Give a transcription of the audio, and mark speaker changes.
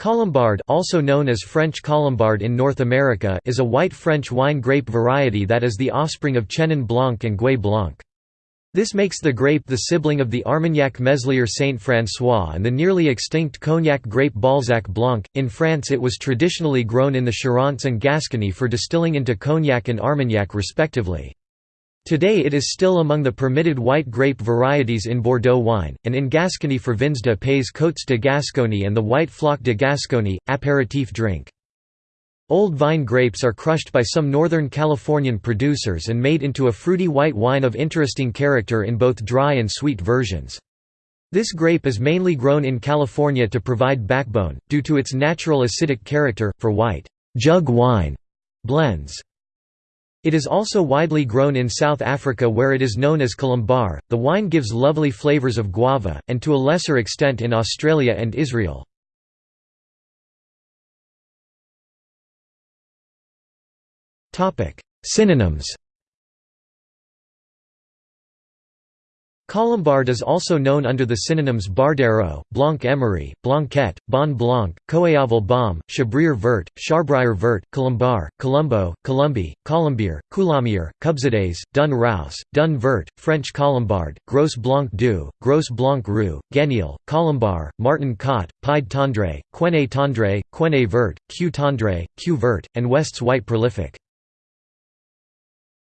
Speaker 1: Colombard also known as French Colombard in North America is a white French wine grape variety that is the offspring of Chenin Blanc and Gouais Blanc. This makes the grape the sibling of the Armagnac Meslier Saint François and the nearly extinct Cognac grape Balzac Blanc. In France, it was traditionally grown in the Charente and Gascony for distilling into Cognac and Armagnac respectively. Today it is still among the permitted white grape varieties in Bordeaux wine, and in Gascony for vins de pays Côtes de Gascony and the white Floc de Gascony, apéritif drink. Old vine grapes are crushed by some Northern Californian producers and made into a fruity white wine of interesting character in both dry and sweet versions. This grape is mainly grown in California to provide backbone, due to its natural acidic character, for white jug wine blends. It is also widely grown in South Africa where it is known as Colombar. The wine gives lovely flavors of guava, and to a lesser extent in Australia and Israel. Synonyms Colombard is also known under the synonyms Bardero, Blanc Emery, Blanquette, Bon Blanc, Coeaval Balm, Chabrier Vert, Charbrier Vert, Colombar, Colombo, Colombi, Colombier, Coulommier, Cubzadais, Dun Raus, Dun Vert, French Colombard, Gros Blanc du, Gros Blanc Roux, Guenil, Colombar, Martin Cot, Pied Tendre, Quene Tendre, Quene Vert, Queue Tendre, Queue Vert, and West's White Prolific.